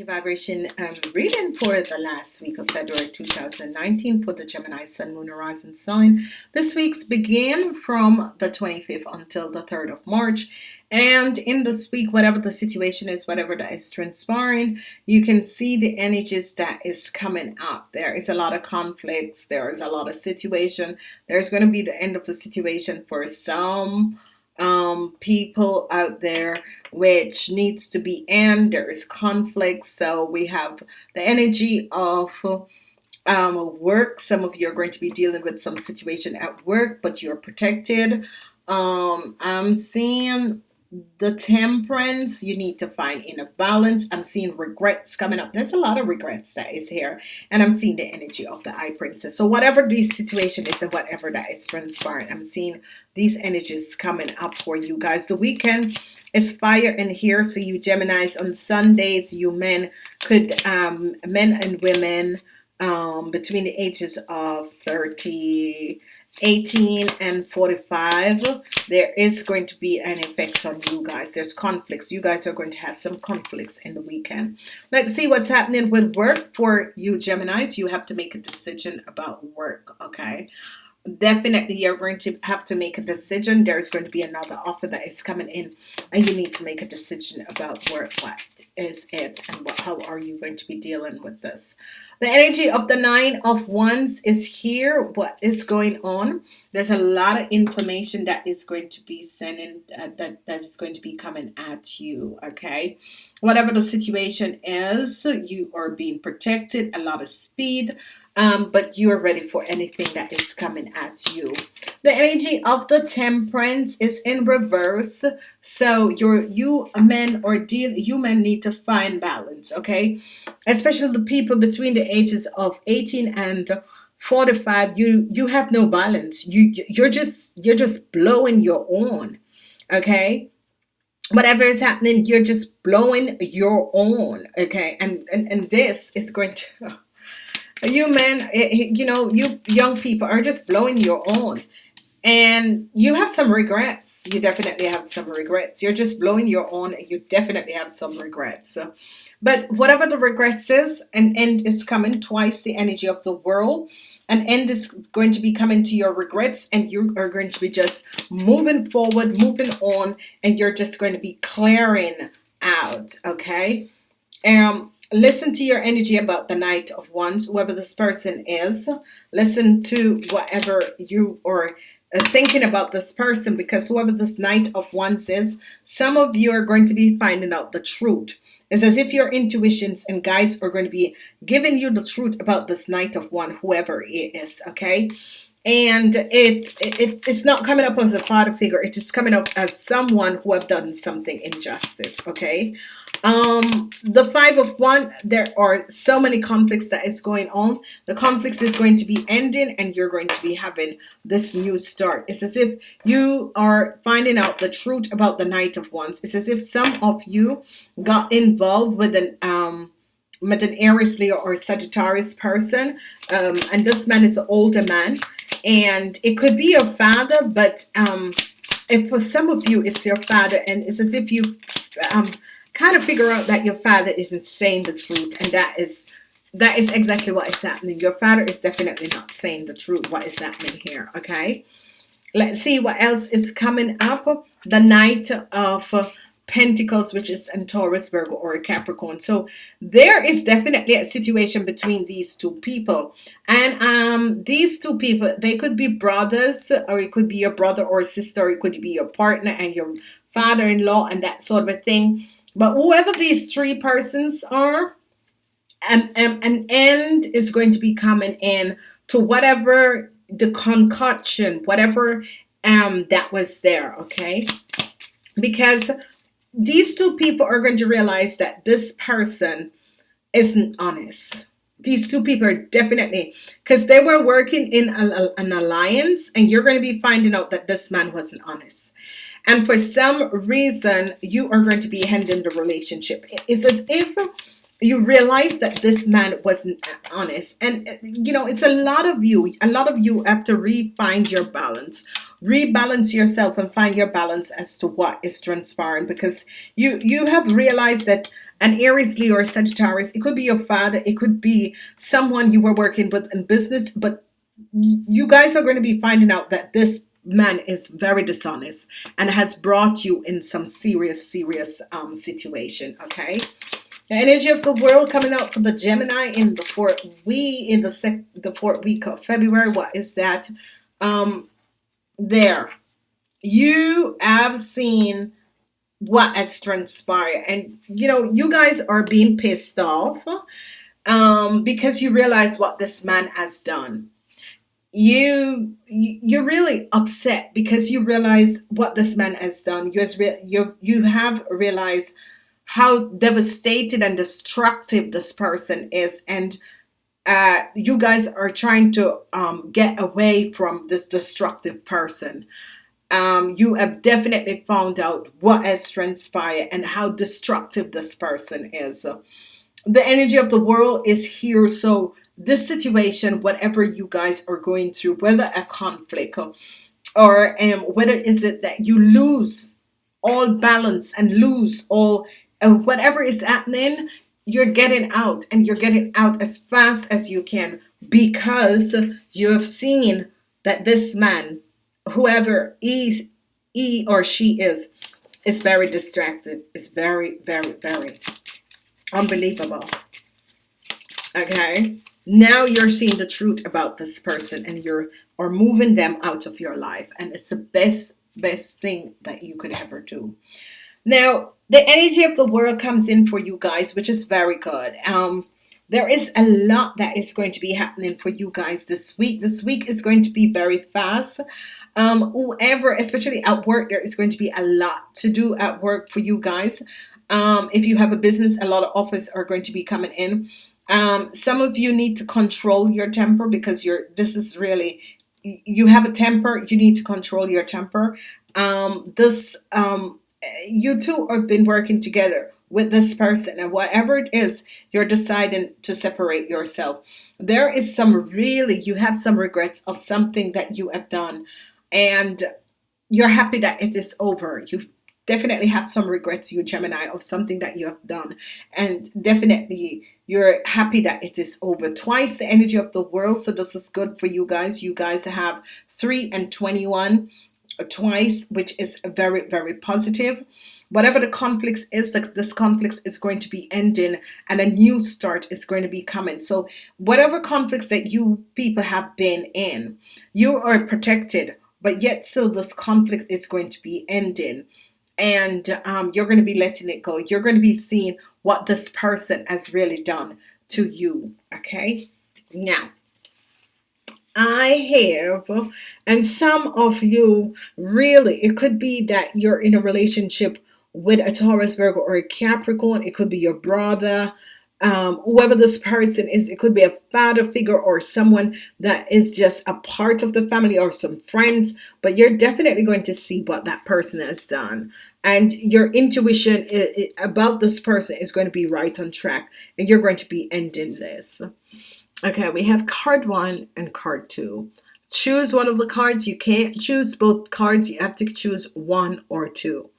energy vibration um, reading for the last week of February 2019 for the Gemini Sun, Moon, Horizon sign. This week's begin from the 25th until the 3rd of March. And in this week, whatever the situation is, whatever that is transpiring, you can see the energies that is coming up. There is a lot of conflicts. There is a lot of situation. There's going to be the end of the situation for some um, people out there which needs to be end there is conflict so we have the energy of um, work. Some of you are going to be dealing with some situation at work but you're protected. Um, I'm seeing the temperance you need to find in a balance. I'm seeing regrets coming up. There's a lot of regrets that is here and I'm seeing the energy of the High Priestess. So whatever the situation is and whatever that is transpiring I'm seeing these energies coming up for you guys. The weekend is fire in here so you Geminis. On Sundays you men could um men and women um between the ages of 30 18 and 45 there is going to be an effect on you guys. There's conflicts. You guys are going to have some conflicts in the weekend. Let's see what's happening with work for you Geminis. You have to make a decision about work okay definitely you're going to have to make a decision. There's going to be another offer that is coming in and you need to make a decision about work what is it and what how are you going to be dealing with this. The energy of the nine of wands is here. What is going on? There's a lot of information that is going to be sending uh, that that is going to be coming at you okay? Whatever the situation is you are being protected a lot of speed um, but you are ready for anything that is coming at you. The energy of the temperance is in reverse. So you're you men or deal you men need to find balance okay? Especially the people between the ages of 18 and 45 you you have no balance. You you're just you're just blowing your own okay? Whatever is happening you're just blowing your own okay? And and, and this is going to you men eh, eh, you know you young people are just blowing your own and you have some regrets. You definitely have some regrets. You're just blowing your own and you definitely have some regrets. But whatever the regrets is an end is coming. Twice the energy of the world. An end is going to be coming to your regrets and you are going to be just moving forward moving on and you're just going to be clearing out okay? Um listen to your energy about the Knight of Wands whoever this person is. Listen to whatever you are uh, thinking about this person because whoever this Knight of Wands is some of you are going to be finding out the truth. It's as if your intuitions and guides are going to be giving you the truth about this Knight of Wands whoever it is okay and it's it, it's not coming up as a father figure. It is coming up as someone who have done something injustice okay? Um the five of wands there are so many conflicts that is going on. The conflicts is going to be ending and you're going to be having this new start. It's as if you are finding out the truth about the Knight of Wands. It's as if some of you got involved with an um with an Aries Leo or Sagittarius person. Um and this man is an older man and it could be your father but um if for some of you it's your father and it's as if you um kind of figure out that your father isn't saying the truth and that is that is exactly what is happening. Your father is definitely not saying the truth what is happening here okay? Let's see what else is coming up the Knight of Pentacles which is in Taurus Virgo or Capricorn. So there is definitely a situation between these two people. And um these two people they could be brothers or it could be your brother or sister or it could be your partner and your father-in-law and that sort of a thing. But whoever these three persons are, an, an end is going to be coming in to whatever the concoction, whatever um, that was there, okay? Because these two people are going to realize that this person isn't honest. These two people are definitely, because they were working in a, an alliance and you're going to be finding out that this man wasn't honest and for some reason you are going to be ending the relationship it's as if you realize that this man wasn't honest. And uh, you know it's a lot of you a lot of you have to re-find your balance. Rebalance yourself and find your balance as to what is transpiring because you you have realized that an Aries Leo or Sagittarius it could be your father it could be someone you were working with in business but you guys are going to be finding out that this man is very dishonest and has brought you in some serious serious um, situation okay energy of the world coming out for the Gemini in the fourth we in the sec the fourth week of February. What is that? Um, there, you have seen what has transpired, and you know you guys are being pissed off um, because you realize what this man has done. You you're really upset because you realize what this man has done. You has you you have realized how devastated and destructive this person is. And uh, you guys are trying to um, get away from this destructive person. Um, you have definitely found out what has transpired and how destructive this person is. The energy of the world is here. So this situation whatever you guys are going through whether a conflict or um, whether is it that you lose all balance and lose all and whatever is happening you're getting out and you're getting out as fast as you can because you have seen that this man whoever he, he or she is is very distracted it's very very very unbelievable. Okay? Now you're seeing the truth about this person and you're or moving them out of your life and it's the best best thing that you could ever do. Now the energy of the world comes in for you guys, which is very good. Um, there is a lot that is going to be happening for you guys this week. This week is going to be very fast. Um, whoever, especially at work, there is going to be a lot to do at work for you guys. Um, if you have a business, a lot of offers are going to be coming in. Um, some of you need to control your temper because you're. This is really you have a temper. You need to control your temper. Um, this um, you two have been working together with this person and whatever it is you're deciding to separate yourself. There is some really you have some regrets of something that you have done and you're happy that it is over. You definitely have some regrets you Gemini of something that you have done and definitely you're happy that it is over. Twice the energy of the world so this is good for you guys. You guys have 3 and 21 twice, which is very, very positive. Whatever the conflicts is, this conflicts is going to be ending and a new start is going to be coming. So whatever conflicts that you people have been in, you are protected, but yet still this conflict is going to be ending and um, you're going to be letting it go. You're going to be seeing what this person has really done to you. Okay. Now, I have, and some of you really, it could be that you're in a relationship with a Taurus, Virgo, or a Capricorn. It could be your brother, um, whoever this person is. It could be a father figure or someone that is just a part of the family or some friends. But you're definitely going to see what that person has done. And your intuition about this person is going to be right on track. And you're going to be ending this. Okay, we have card one and card two. Choose one of the cards. You can't choose both cards. You have to choose one or two.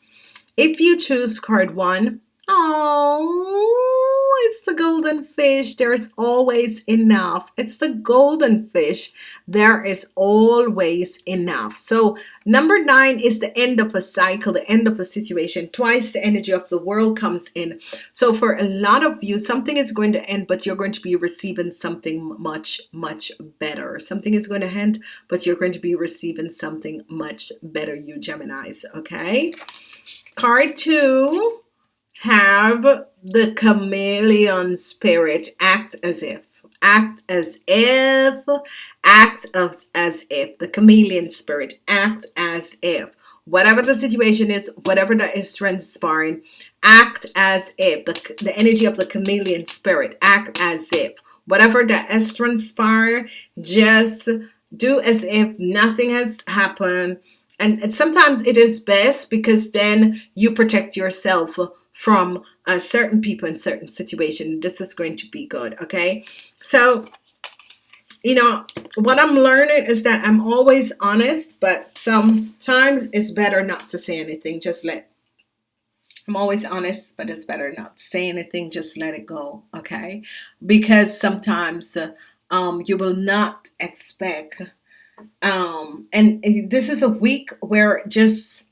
If you choose card one, oh, it's the golden fish. There's always enough. It's the golden fish. There is always enough. So number nine is the end of a cycle, the end of a situation. Twice the energy of the world comes in. So for a lot of you, something is going to end, but you're going to be receiving something much, much better. Something is going to end, but you're going to be receiving something much better, you Geminis. Okay. Card two have the chameleon spirit. Act as if. Act as if. Act as, as if. The chameleon spirit. Act as if. Whatever the situation is whatever that is transpiring act as if. The, the energy of the chameleon spirit. Act as if. Whatever that is transpired just do as if nothing has happened. And sometimes it is best because then you protect yourself from uh, certain people in certain situation. This is going to be good okay? So you know what I'm learning is that I'm always honest but sometimes it's better not to say anything. Just let I'm always honest but it's better not to say anything. Just let it go okay? Because sometimes uh, um, you will not expect um, and this is a week where just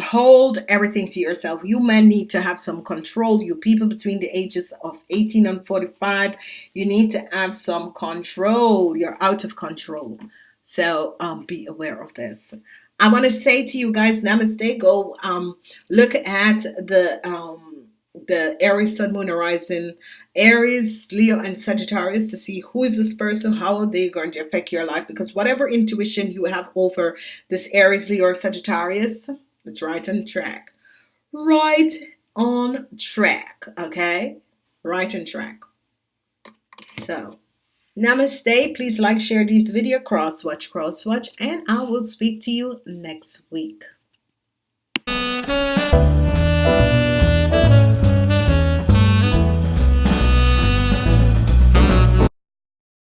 hold everything to yourself. You may need to have some control. You people between the ages of 18 and 45 you need to have some control. You're out of control. So um, be aware of this. I want to say to you guys namaste. Go um, look at the um, the Aries Sun Moon Horizon Aries Leo and Sagittarius to see who is this person how are they going to affect your life because whatever intuition you have over this Aries Leo or Sagittarius it's right on track. Right on track okay? Right on track. So namaste. Please like share this video. Cross watch cross watch. And I will speak to you next week